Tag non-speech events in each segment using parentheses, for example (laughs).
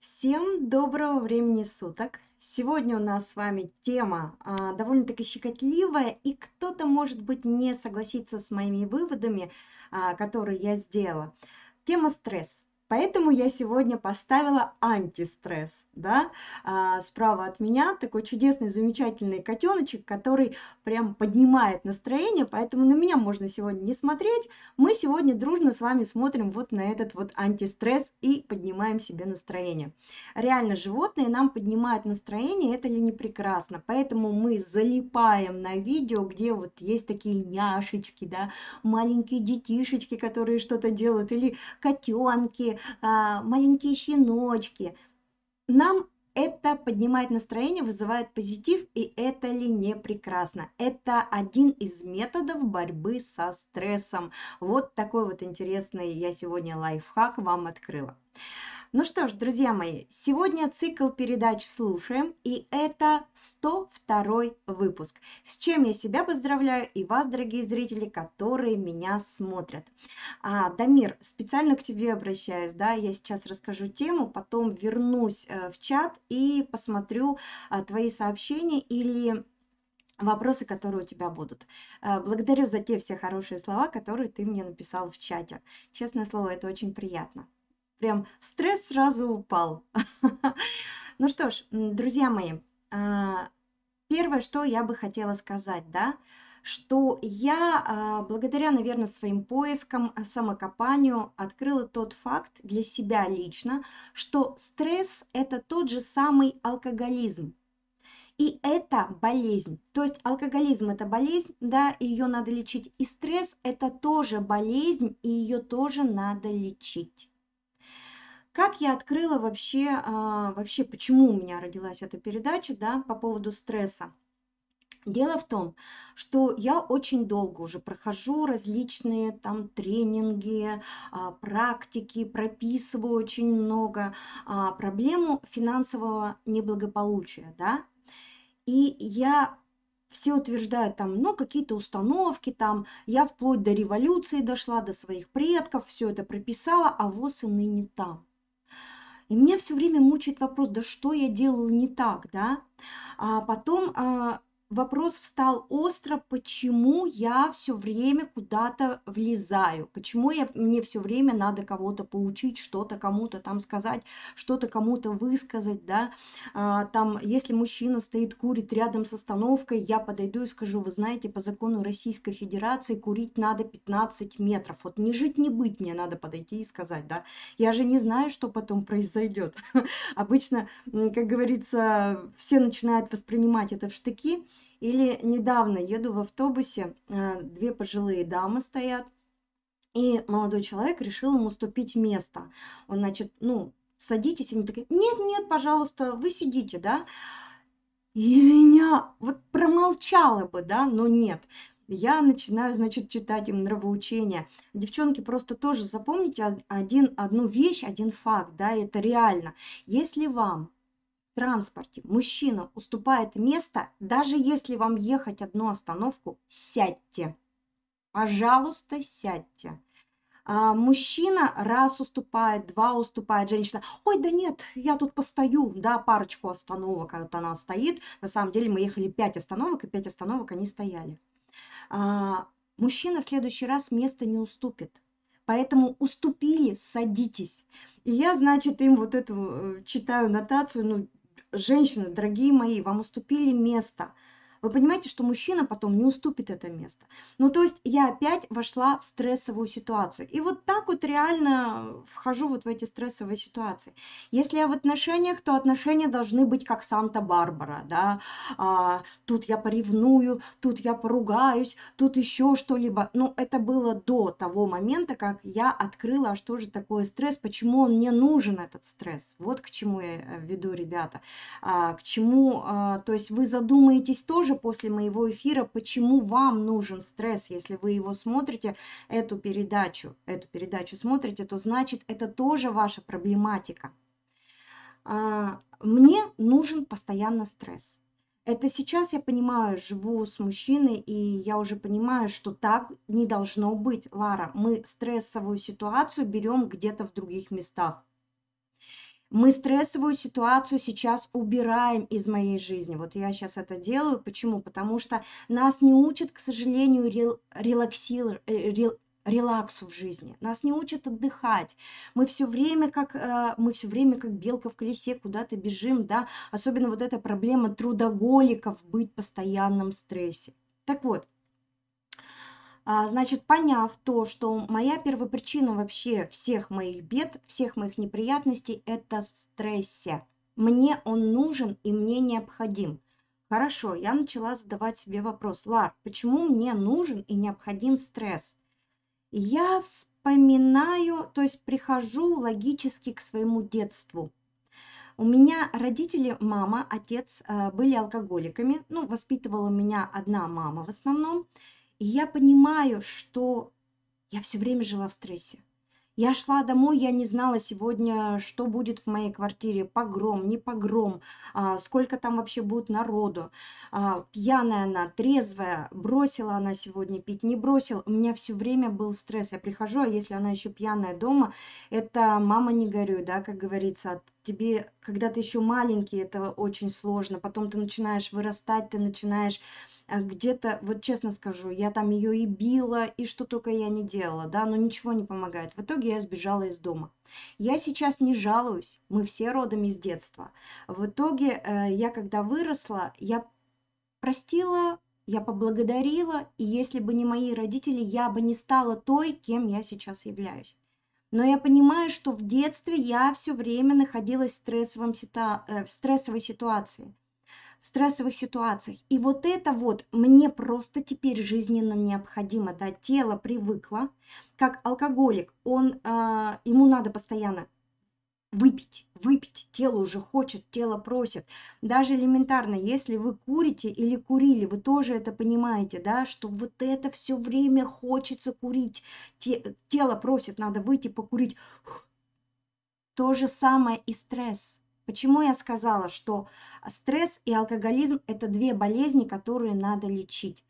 Всем доброго времени суток! Сегодня у нас с вами тема а, довольно-таки щекотливая, и кто-то, может быть, не согласится с моими выводами, а, которые я сделала. Тема стресс. Поэтому я сегодня поставила антистресс, да, а, справа от меня такой чудесный, замечательный котеночек, который прям поднимает настроение, поэтому на меня можно сегодня не смотреть, мы сегодня дружно с вами смотрим вот на этот вот антистресс и поднимаем себе настроение. Реально, животные нам поднимают настроение, это ли не прекрасно, поэтому мы залипаем на видео, где вот есть такие няшечки, да, маленькие детишечки, которые что-то делают, или котенки, а, маленькие щеночки. Нам это поднимает настроение, вызывает позитив, и это ли не прекрасно? Это один из методов борьбы со стрессом. Вот такой вот интересный я сегодня лайфхак вам открыла. Ну что ж, друзья мои, сегодня цикл передач слушаем, и это 102 выпуск. С чем я себя поздравляю и вас, дорогие зрители, которые меня смотрят. А, Дамир, специально к тебе обращаюсь, да, я сейчас расскажу тему, потом вернусь э, в чат и посмотрю а, твои сообщения или вопросы, которые у тебя будут. Э, благодарю за те все хорошие слова, которые ты мне написал в чате. Честное слово, это очень приятно прям стресс сразу упал. (laughs) Ну что ж, друзья мои, а, первое, что я бы хотела сказать, да, что я а, благодаря, наверное, своим поискам, а, самокопанию открыла тот факт для себя лично, что стресс – это тот же самый алкоголизм. И это болезнь. То есть алкоголизм – это болезнь, да, ее надо лечить. И стресс – это тоже болезнь, и ее тоже надо лечить. Как я открыла вообще, а, вообще, почему у меня родилась эта передача, да, по поводу стресса? Дело в том, что я очень долго уже прохожу различные там тренинги, а, практики, прописываю очень много а, проблему финансового неблагополучия, да. И я все утверждают там, ну, какие-то установки там, я вплоть до революции дошла, до своих предков, все это прописала, а вот и ныне там. И меня все время мучает вопрос, да что я делаю не так, да? А потом а, вопрос встал остро, почему я все время куда-то влезаю, почему я, мне все время надо кого-то поучить, что-то кому-то там сказать, что-то кому-то высказать, да, а, там, если мужчина стоит, курит рядом с остановкой, я подойду и скажу, вы знаете, по закону Российской Федерации курить надо 15 метров, вот не жить, не быть мне надо подойти и сказать, да, я же не знаю, что потом произойдет. (laughs) Обычно, как говорится, все начинают воспринимать это в штыки, или недавно еду в автобусе, э, две пожилые дамы стоят, и молодой человек решил ему уступить место. Он, значит, ну, садитесь, они такие, нет, нет, пожалуйста, вы сидите, да. И меня вот промолчала бы, да, но нет. Я начинаю, значит, читать им нравоучения. Девчонки, просто тоже запомните один, одну вещь, один факт, да, это реально. Если вам транспорте мужчина уступает место, даже если вам ехать одну остановку, сядьте. Пожалуйста, сядьте. А мужчина раз уступает, два уступает, женщина, ой, да нет, я тут постою, да, парочку остановок, вот она стоит, на самом деле мы ехали пять остановок, и пять остановок они стояли. А, мужчина в следующий раз место не уступит. Поэтому уступили, садитесь. И я, значит, им вот эту э, читаю нотацию, ну, женщины, дорогие мои, вам уступили место – вы понимаете, что мужчина потом не уступит это место. Ну, то есть я опять вошла в стрессовую ситуацию. И вот так вот реально вхожу вот в эти стрессовые ситуации. Если я в отношениях, то отношения должны быть как Санта-Барбара, да. А, тут я поревную, тут я поругаюсь, тут еще что-либо. Ну, это было до того момента, как я открыла, а что же такое стресс, почему он мне нужен, этот стресс. Вот к чему я э, веду, ребята. А, к чему, а, то есть вы задумаетесь тоже тоже после моего эфира, почему вам нужен стресс. Если вы его смотрите, эту передачу, эту передачу смотрите, то значит это тоже ваша проблематика. А, мне нужен постоянно стресс. Это сейчас я понимаю, живу с мужчиной, и я уже понимаю, что так не должно быть, Лара. Мы стрессовую ситуацию берем где-то в других местах. Мы стрессовую ситуацию сейчас убираем из моей жизни. Вот я сейчас это делаю. Почему? Потому что нас не учат, к сожалению, рел, релаксир, э, рел, релаксу в жизни. Нас не учат отдыхать. Мы все время как э, мы все время как белка в колесе куда-то бежим, да. Особенно вот эта проблема трудоголиков быть в постоянном стрессе. Так вот, значит, поняв то, что моя первопричина вообще всех моих бед, всех моих неприятностей – это в стрессе. Мне он нужен и мне необходим. Хорошо, я начала задавать себе вопрос, Лар, почему мне нужен и необходим стресс? Я вспоминаю, то есть прихожу логически к своему детству. У меня родители, мама, отец э, были алкоголиками. Ну, воспитывала меня одна мама в основном. И я понимаю, что я все время жила в стрессе. Я шла домой, я не знала сегодня, что будет в моей квартире, погром, не погром, а, сколько там вообще будет народу. А, пьяная она, трезвая, бросила она сегодня пить, не бросила. У меня все время был стресс. Я прихожу, а если она еще пьяная дома, это мама не горюй, да, как говорится, тебе, когда ты еще маленький, это очень сложно. Потом ты начинаешь вырастать, ты начинаешь а, где-то, вот честно скажу, я там ее и била, и что только я не делала, да, но ничего не помогает. В итоге я сбежала из дома. Я сейчас не жалуюсь, мы все родом из детства. В итоге э, я, когда выросла, я простила, я поблагодарила, и если бы не мои родители, я бы не стала той, кем я сейчас являюсь. Но я понимаю, что в детстве я все время находилась в, стрессовом сита... э, в стрессовой ситуации стрессовых ситуациях. И вот это вот мне просто теперь жизненно необходимо, да, тело привыкло, как алкоголик, он, э, ему надо постоянно выпить, выпить, тело уже хочет, тело просит. Даже элементарно, если вы курите или курили, вы тоже это понимаете, да, что вот это все время хочется курить, Те, тело просит, надо выйти покурить. То же самое и стресс. Почему я сказала, что стресс и алкоголизм – это две болезни, которые надо лечить?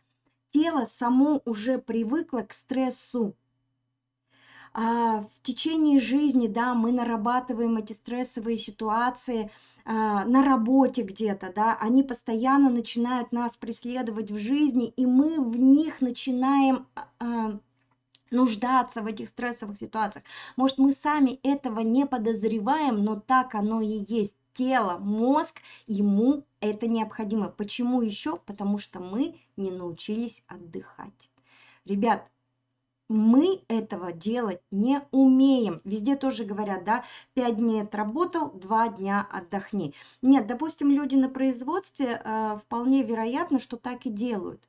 Тело само уже привыкло к стрессу. А в течение жизни, да, мы нарабатываем эти стрессовые ситуации а, на работе где-то, да, они постоянно начинают нас преследовать в жизни, и мы в них начинаем а, нуждаться в этих стрессовых ситуациях. Может, мы сами этого не подозреваем, но так оно и есть. Тело, мозг, ему это необходимо. Почему еще? Потому что мы не научились отдыхать. Ребят, мы этого делать не умеем. Везде тоже говорят, да, 5 дней отработал, 2 дня отдохни. Нет, допустим, люди на производстве э, вполне вероятно, что так и делают.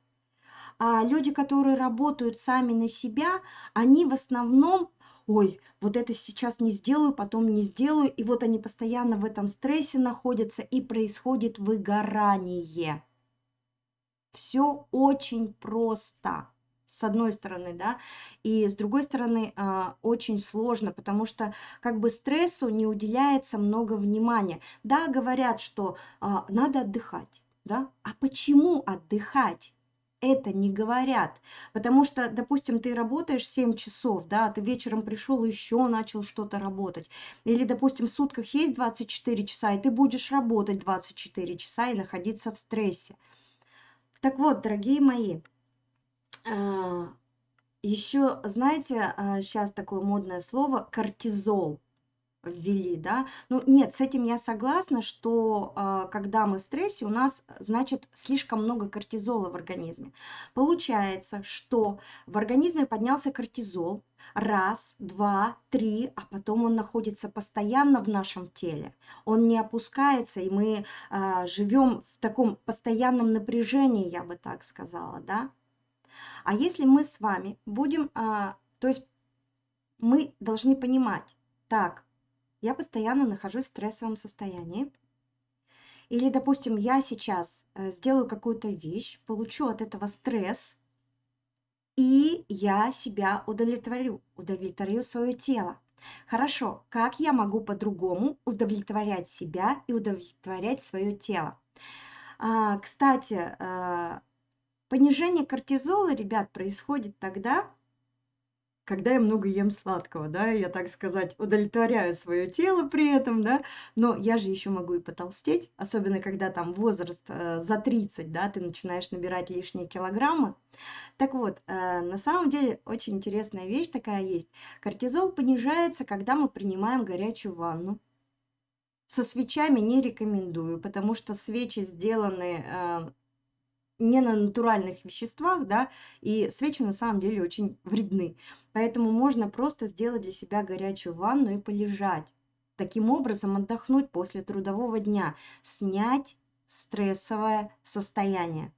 А люди, которые работают сами на себя, они в основном ой, вот это сейчас не сделаю, потом не сделаю, и вот они постоянно в этом стрессе находятся, и происходит выгорание. Все очень просто с одной стороны, да, и с другой стороны э, очень сложно, потому что как бы стрессу не уделяется много внимания. Да, говорят, что э, надо отдыхать, да, а почему отдыхать? это не говорят. Потому что, допустим, ты работаешь 7 часов, да, ты вечером пришел и еще начал что-то работать. Или, допустим, в сутках есть 24 часа, и ты будешь работать 24 часа и находиться в стрессе. Так вот, дорогие мои, а, еще, знаете, сейчас а, такое модное слово кортизол ввели, да. Ну, нет, с этим я согласна, что э, когда мы в стрессе, у нас, значит, слишком много кортизола в организме. Получается, что в организме поднялся кортизол, раз, два, три, а потом он находится постоянно в нашем теле. Он не опускается, и мы живем в таком постоянном напряжении, я бы так сказала, да. А если мы с вами будем, э, то есть мы должны понимать, так, я постоянно нахожусь в стрессовом состоянии. Или, допустим, я сейчас э, сделаю какую-то вещь, получу от этого стресс, и я себя удовлетворю, удовлетворю свое тело. Хорошо, как я могу по-другому удовлетворять себя и удовлетворять свое тело? А, кстати, а, понижение кортизола, ребят, происходит тогда, когда я много ем сладкого, да, я, так сказать, удовлетворяю свое тело при этом, да, но я же еще могу и потолстеть, особенно когда там возраст э, за 30, да, ты начинаешь набирать лишние килограммы. Так вот, э, на самом деле очень интересная вещь такая есть. Кортизол понижается, когда мы принимаем горячую ванну. Со свечами не рекомендую, потому что свечи сделаны э, не на натуральных веществах, да, и свечи на самом деле очень вредны. Поэтому можно просто сделать для себя горячую ванну и полежать. Таким образом отдохнуть после трудового дня, снять стрессовое состояние.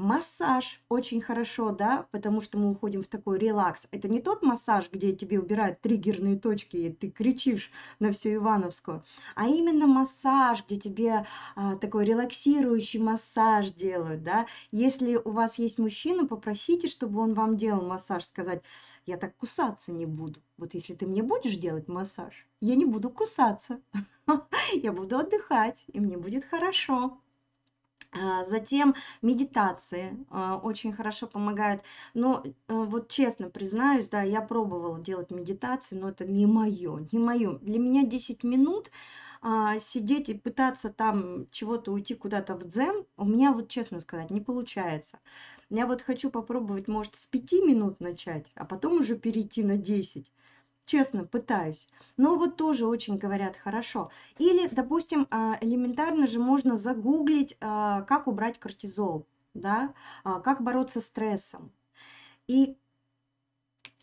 Массаж очень хорошо, да, потому что мы уходим в такой релакс. Это не тот массаж, где тебе убирают триггерные точки, и ты кричишь на всю Ивановскую, а именно массаж, где тебе а, такой релаксирующий массаж делают, да. Если у вас есть мужчина, попросите, чтобы он вам делал массаж, сказать, я так кусаться не буду. Вот если ты мне будешь делать массаж, я не буду кусаться, (laughs) я буду отдыхать, и мне будет хорошо. А, затем медитации а, очень хорошо помогают. Но э, вот честно признаюсь, да, я пробовала делать медитации, но это не мое, не мое. Для меня 10 минут а, сидеть и пытаться там чего-то уйти куда-то в дзен, у меня вот, честно сказать, не получается. Я вот хочу попробовать, может, с 5 минут начать, а потом уже перейти на 10 честно, пытаюсь. Но вот тоже очень говорят хорошо. Или, допустим, а, элементарно же можно загуглить, а, как убрать кортизол, да, а, как бороться с стрессом. И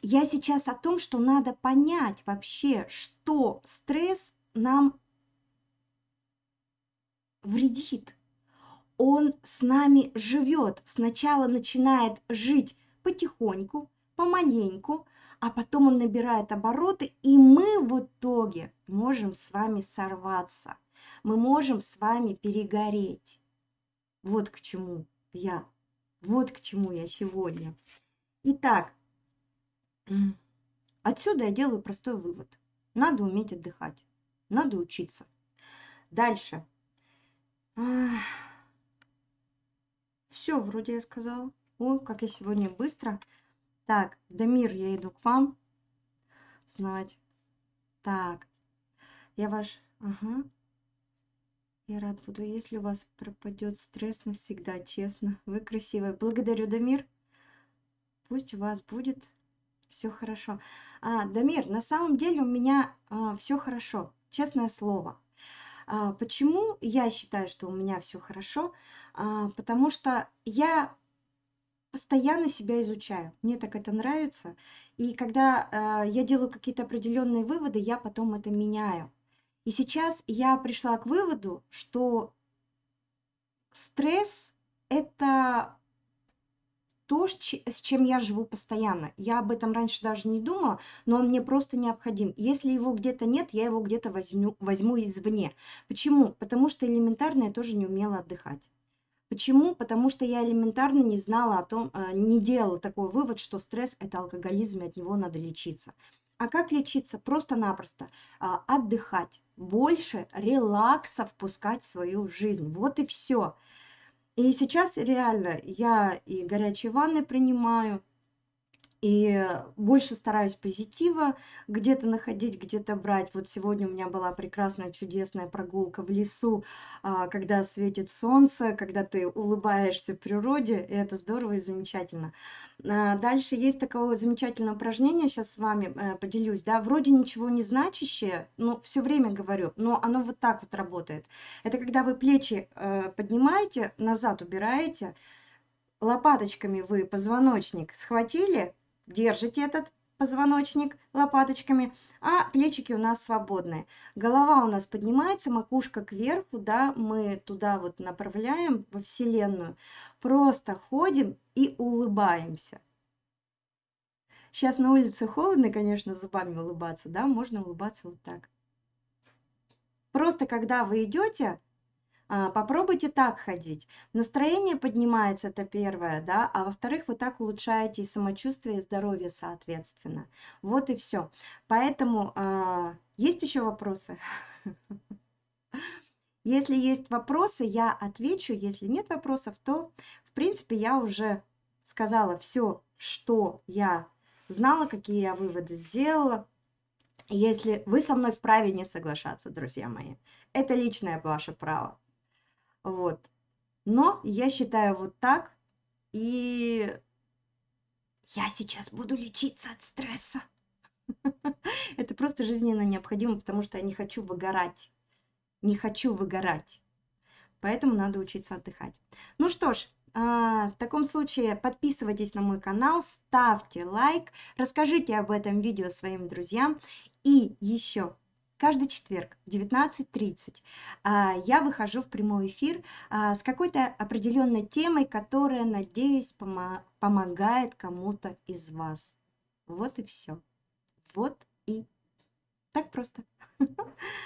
я сейчас о том, что надо понять вообще, что стресс нам вредит. Он с нами живет, сначала начинает жить потихоньку, помаленьку, а потом он набирает обороты, и мы в итоге можем с вами сорваться. Мы можем с вами перегореть. Вот к чему я. Вот к чему я сегодня. Итак, (clears throat) отсюда я делаю простой вывод. Надо уметь отдыхать. Надо учиться. Дальше. Все, вроде я сказала. Ой, как я сегодня быстро. Так, Дамир, я иду к вам. Знать. Так, я ваш... Ага. Я рад буду, если у вас пропадет стресс навсегда, честно. Вы красивая. Благодарю, Дамир. Пусть у вас будет все хорошо. А, Дамир, на самом деле у меня а, все хорошо, честное слово. А, почему я считаю, что у меня все хорошо? А, потому что я постоянно себя изучаю. Мне так это нравится. И когда э, я делаю какие-то определенные выводы, я потом это меняю. И сейчас я пришла к выводу, что стресс это то, с чем я живу постоянно. Я об этом раньше даже не думала, но он мне просто необходим. Если его где-то нет, я его где-то возьму, возьму извне. Почему? Потому что элементарно я тоже не умела отдыхать. Почему? Потому что я элементарно не знала о том, э, не делала такой вывод, что стресс – это алкоголизм, и от него надо лечиться. А как лечиться? Просто-напросто а, отдыхать, больше релакса впускать в свою жизнь. Вот и все. И сейчас реально я и горячие ванны принимаю, и больше стараюсь позитива где-то находить, где-то брать. Вот сегодня у меня была прекрасная, чудесная прогулка в лесу, а, когда светит солнце, когда ты улыбаешься природе, и это здорово и замечательно. А, дальше есть такое замечательное упражнение, сейчас с вами э, поделюсь, да, вроде ничего не значащее, но все время говорю, но оно вот так вот работает. Это когда вы плечи э, поднимаете, назад убираете, лопаточками вы позвоночник схватили, держите этот позвоночник лопаточками, а плечики у нас свободные. Голова у нас поднимается, макушка кверху, да, мы туда вот направляем во Вселенную. Просто ходим и улыбаемся. Сейчас на улице холодно, конечно, зубами улыбаться, да, можно улыбаться вот так. Просто когда вы идете, попробуйте так ходить. Настроение поднимается, это первое, да, а во-вторых, вы так улучшаете и самочувствие, и здоровье, соответственно. Вот и все. Поэтому а, есть еще вопросы? (laughs) Если есть вопросы, я отвечу. Если нет вопросов, то, в принципе, я уже сказала все, что я знала, какие я выводы сделала. Если вы со мной вправе не соглашаться, друзья мои, это личное ваше право. Вот. Но я считаю вот так, и я сейчас буду лечиться от стресса. (laughs) Это просто жизненно необходимо, потому что я не хочу выгорать. Не хочу выгорать. Поэтому надо учиться отдыхать. Ну что ж, а, в таком случае подписывайтесь на мой канал, ставьте лайк, расскажите об этом видео своим друзьям. И еще каждый четверг в 19.30 а, я выхожу в прямой эфир а, с какой-то определенной темой, которая, надеюсь, помогает кому-то из вас. Вот и все. Вот и так просто. (laughs)